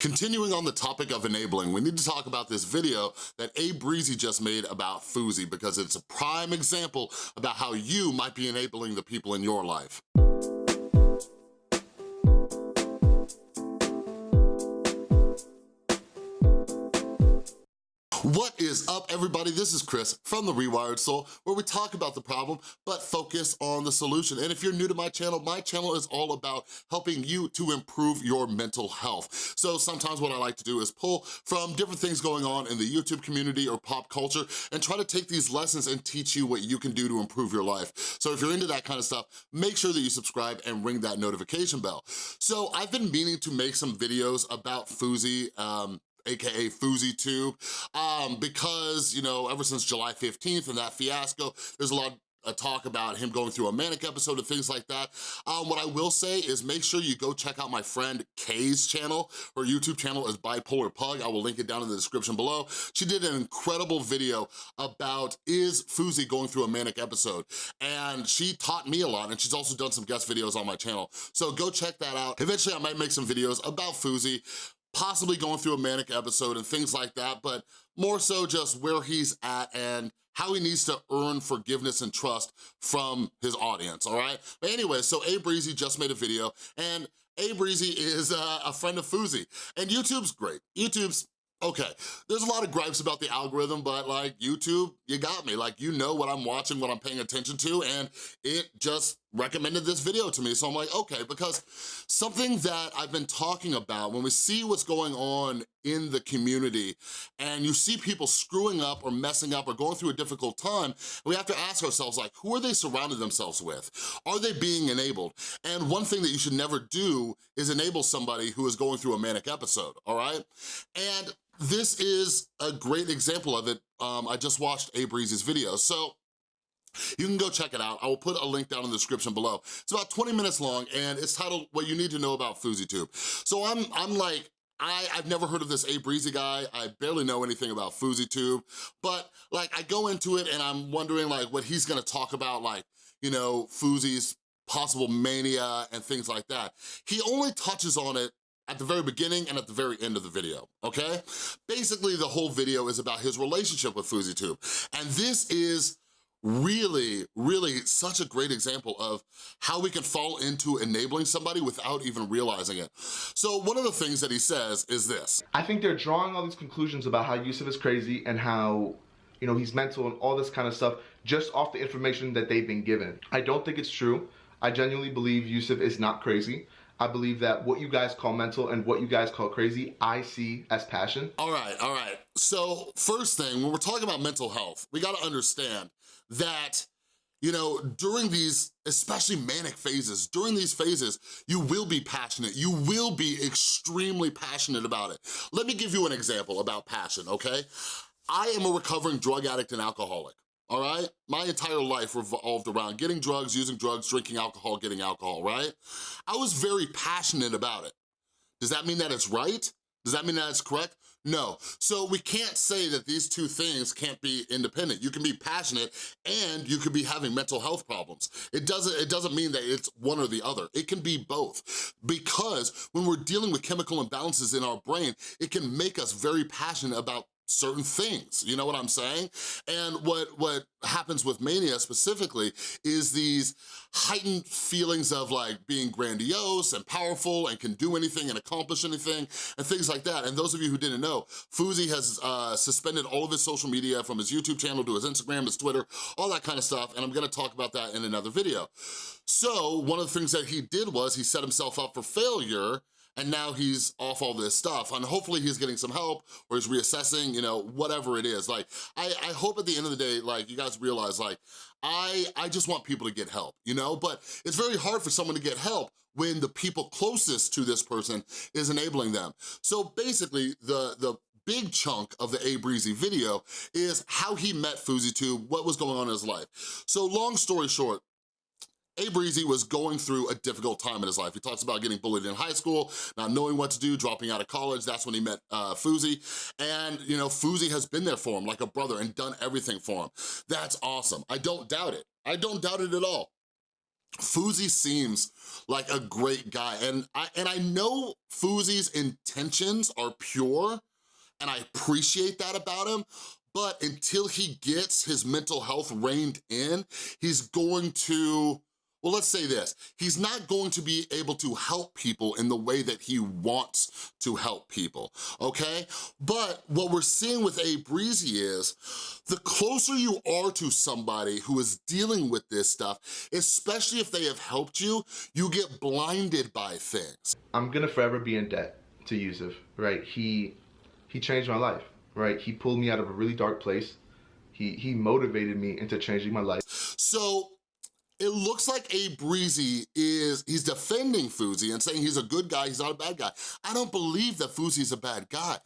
Continuing on the topic of enabling, we need to talk about this video that A Breezy just made about Fousey because it's a prime example about how you might be enabling the people in your life. What is up, everybody? This is Chris from The Rewired Soul, where we talk about the problem, but focus on the solution. And if you're new to my channel, my channel is all about helping you to improve your mental health. So sometimes what I like to do is pull from different things going on in the YouTube community or pop culture and try to take these lessons and teach you what you can do to improve your life. So if you're into that kind of stuff, make sure that you subscribe and ring that notification bell. So I've been meaning to make some videos about Fousey, um, AKA FouseyTube, um, because, you know, ever since July 15th and that fiasco, there's a lot a talk about him going through a manic episode and things like that. Um, what I will say is make sure you go check out my friend Kay's channel. Her YouTube channel is Bipolar Pug. I will link it down in the description below. She did an incredible video about is Fousey going through a manic episode? And she taught me a lot and she's also done some guest videos on my channel. So go check that out. Eventually I might make some videos about Fousey, possibly going through a manic episode and things like that, but more so just where he's at and how he needs to earn forgiveness and trust from his audience, all right? But anyway, so A Breezy just made a video, and A Breezy is uh, a friend of Fousey, and YouTube's great. YouTube's Okay, there's a lot of gripes about the algorithm, but like YouTube, you got me. Like you know what I'm watching, what I'm paying attention to, and it just recommended this video to me. So I'm like, okay, because something that I've been talking about, when we see what's going on in the community and you see people screwing up or messing up or going through a difficult time, we have to ask ourselves like, who are they surrounding themselves with? Are they being enabled? And one thing that you should never do is enable somebody who is going through a manic episode, all right? And this is a great example of it. Um, I just watched A Breezy's video. So you can go check it out. I will put a link down in the description below. It's about 20 minutes long and it's titled What You Need to Know About FouseyTube. So I'm, I'm like, I, I've never heard of this A Breezy guy. I barely know anything about FouseyTube, but like I go into it and I'm wondering like what he's gonna talk about, like, you know, Fousey's possible mania and things like that. He only touches on it at the very beginning and at the very end of the video, okay? Basically, the whole video is about his relationship with FouseyTube, and this is really, really such a great example of how we can fall into enabling somebody without even realizing it. So one of the things that he says is this. I think they're drawing all these conclusions about how Yusuf is crazy and how you know, he's mental and all this kind of stuff just off the information that they've been given. I don't think it's true. I genuinely believe Yusuf is not crazy. I believe that what you guys call mental and what you guys call crazy, I see as passion. All right, all right. So first thing, when we're talking about mental health, we gotta understand that you know, during these, especially manic phases, during these phases, you will be passionate. You will be extremely passionate about it. Let me give you an example about passion, okay? I am a recovering drug addict and alcoholic all right? My entire life revolved around getting drugs, using drugs, drinking alcohol, getting alcohol, right? I was very passionate about it. Does that mean that it's right? Does that mean that it's correct? No. So we can't say that these two things can't be independent. You can be passionate and you could be having mental health problems. It doesn't, it doesn't mean that it's one or the other. It can be both because when we're dealing with chemical imbalances in our brain, it can make us very passionate about certain things, you know what I'm saying? And what, what happens with mania specifically is these heightened feelings of like being grandiose and powerful and can do anything and accomplish anything and things like that. And those of you who didn't know, Fousey has uh, suspended all of his social media from his YouTube channel to his Instagram, his Twitter, all that kind of stuff. And I'm gonna talk about that in another video. So one of the things that he did was he set himself up for failure and now he's off all this stuff and hopefully he's getting some help or he's reassessing, you know, whatever it is. Like, I, I hope at the end of the day, like, you guys realize, like, I, I just want people to get help, you know? But it's very hard for someone to get help when the people closest to this person is enabling them. So basically, the, the big chunk of the A Breezy video is how he met FouseyTube, what was going on in his life. So long story short, Breezy was going through a difficult time in his life. He talks about getting bullied in high school, not knowing what to do, dropping out of college. That's when he met uh, Fousey. And, you know, Fousey has been there for him like a brother and done everything for him. That's awesome. I don't doubt it. I don't doubt it at all. Fousey seems like a great guy, and I, and I know Fousey's intentions are pure, and I appreciate that about him, but until he gets his mental health reined in, he's going to well, let's say this, he's not going to be able to help people in the way that he wants to help people, okay? But what we're seeing with A Breezy is, the closer you are to somebody who is dealing with this stuff, especially if they have helped you, you get blinded by things. I'm gonna forever be in debt to Yusuf, right? He, he changed my life, right? He pulled me out of a really dark place. He, he motivated me into changing my life. So it looks like A Breezy is, he's defending Fousey and saying he's a good guy, he's not a bad guy. I don't believe that Fousey's a bad guy.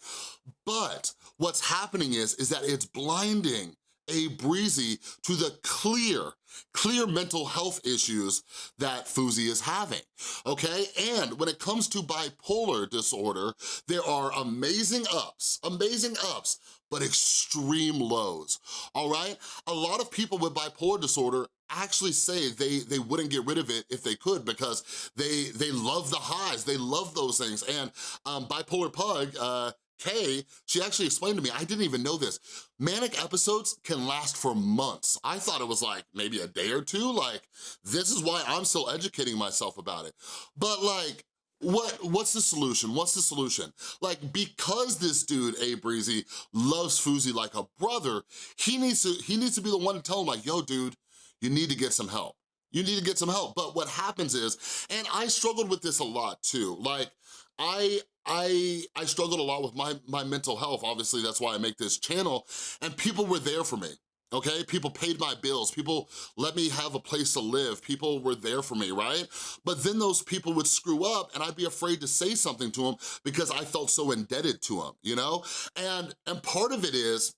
But what's happening is, is that it's blinding A Breezy to the clear, clear mental health issues that Fousey is having, okay? And when it comes to bipolar disorder, there are amazing ups, amazing ups, but extreme lows, all right? A lot of people with bipolar disorder actually say they, they wouldn't get rid of it if they could because they, they love the highs, they love those things. And um, Bipolar Pug, uh, Kay, she actually explained to me, I didn't even know this, manic episodes can last for months. I thought it was like maybe a day or two, like this is why I'm still educating myself about it. But like, what what's the solution? What's the solution? Like, because this dude, A Breezy, loves Fousey like a brother, he needs to he needs to be the one to tell him like, yo, dude, you need to get some help. You need to get some help. But what happens is, and I struggled with this a lot too, like I I I struggled a lot with my, my mental health. Obviously, that's why I make this channel. And people were there for me, okay? People paid my bills. People let me have a place to live. People were there for me, right? But then those people would screw up and I'd be afraid to say something to them because I felt so indebted to them, you know? And, and part of it is,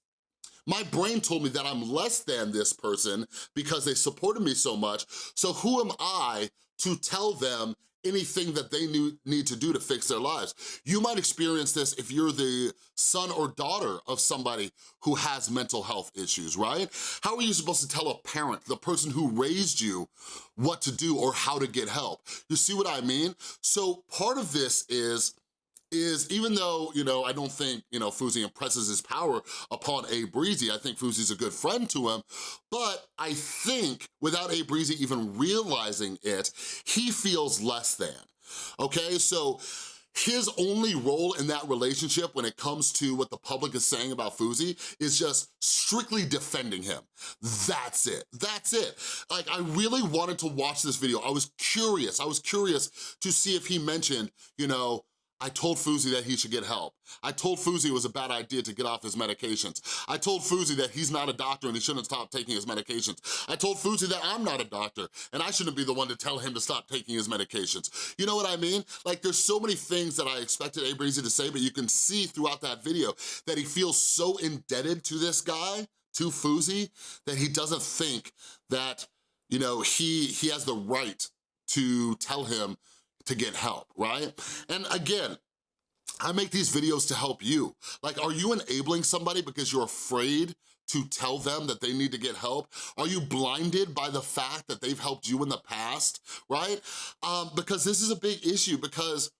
my brain told me that I'm less than this person because they supported me so much, so who am I to tell them anything that they need to do to fix their lives. You might experience this if you're the son or daughter of somebody who has mental health issues, right? How are you supposed to tell a parent, the person who raised you, what to do or how to get help? You see what I mean? So part of this is is even though, you know, I don't think, you know, Fousey impresses his power upon A Breezy, I think Fousey's a good friend to him, but I think without A Breezy even realizing it, he feels less than, okay? So his only role in that relationship when it comes to what the public is saying about Fousey is just strictly defending him. That's it, that's it. Like, I really wanted to watch this video. I was curious, I was curious to see if he mentioned, you know, I told Fousey that he should get help. I told Fousey it was a bad idea to get off his medications. I told Fousey that he's not a doctor and he shouldn't stop taking his medications. I told Fousey that I'm not a doctor and I shouldn't be the one to tell him to stop taking his medications. You know what I mean? Like there's so many things that I expected A Breezy to say, but you can see throughout that video that he feels so indebted to this guy, to Fousey, that he doesn't think that, you know, he, he has the right to tell him to get help, right? And again, I make these videos to help you. Like, are you enabling somebody because you're afraid to tell them that they need to get help? Are you blinded by the fact that they've helped you in the past, right? Um, because this is a big issue because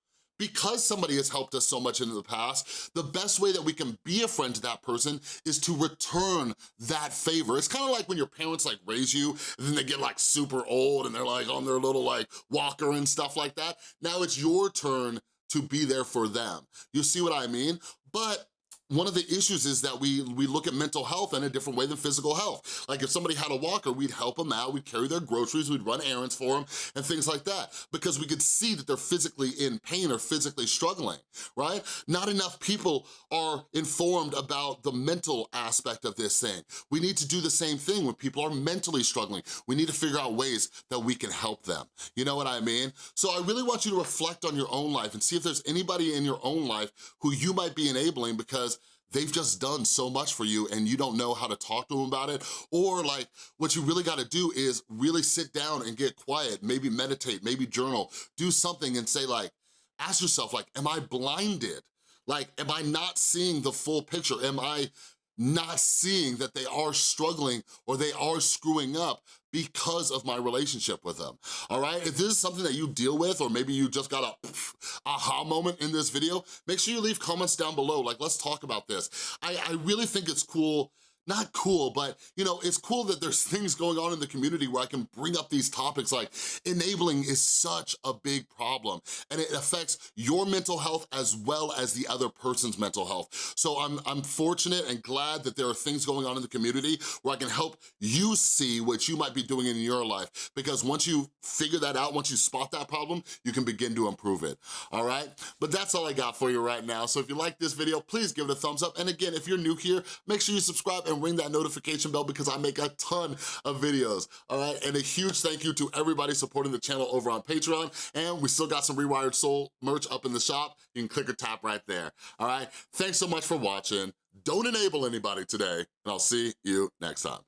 because somebody has helped us so much in the past, the best way that we can be a friend to that person is to return that favor. It's kind of like when your parents like raise you and then they get like super old and they're like on their little like walker and stuff like that. Now it's your turn to be there for them. You see what I mean? But one of the issues is that we, we look at mental health in a different way than physical health. Like if somebody had a walker, we'd help them out, we'd carry their groceries, we'd run errands for them, and things like that, because we could see that they're physically in pain or physically struggling, right? Not enough people are informed about the mental aspect of this thing. We need to do the same thing when people are mentally struggling. We need to figure out ways that we can help them. You know what I mean? So I really want you to reflect on your own life and see if there's anybody in your own life who you might be enabling because they've just done so much for you and you don't know how to talk to them about it, or like what you really gotta do is really sit down and get quiet, maybe meditate, maybe journal, do something and say like, ask yourself like, am I blinded? Like, am I not seeing the full picture? Am I not seeing that they are struggling or they are screwing up because of my relationship with them, all right? If this is something that you deal with or maybe you just got a aha moment in this video, make sure you leave comments down below, like let's talk about this. I, I really think it's cool not cool, but you know, it's cool that there's things going on in the community where I can bring up these topics like enabling is such a big problem and it affects your mental health as well as the other person's mental health. So I'm, I'm fortunate and glad that there are things going on in the community where I can help you see what you might be doing in your life because once you figure that out, once you spot that problem, you can begin to improve it, all right? But that's all I got for you right now. So if you like this video, please give it a thumbs up. And again, if you're new here, make sure you subscribe and ring that notification bell because I make a ton of videos, all right? And a huge thank you to everybody supporting the channel over on Patreon, and we still got some Rewired Soul merch up in the shop. You can click or tap right there, all right? Thanks so much for watching. Don't enable anybody today, and I'll see you next time.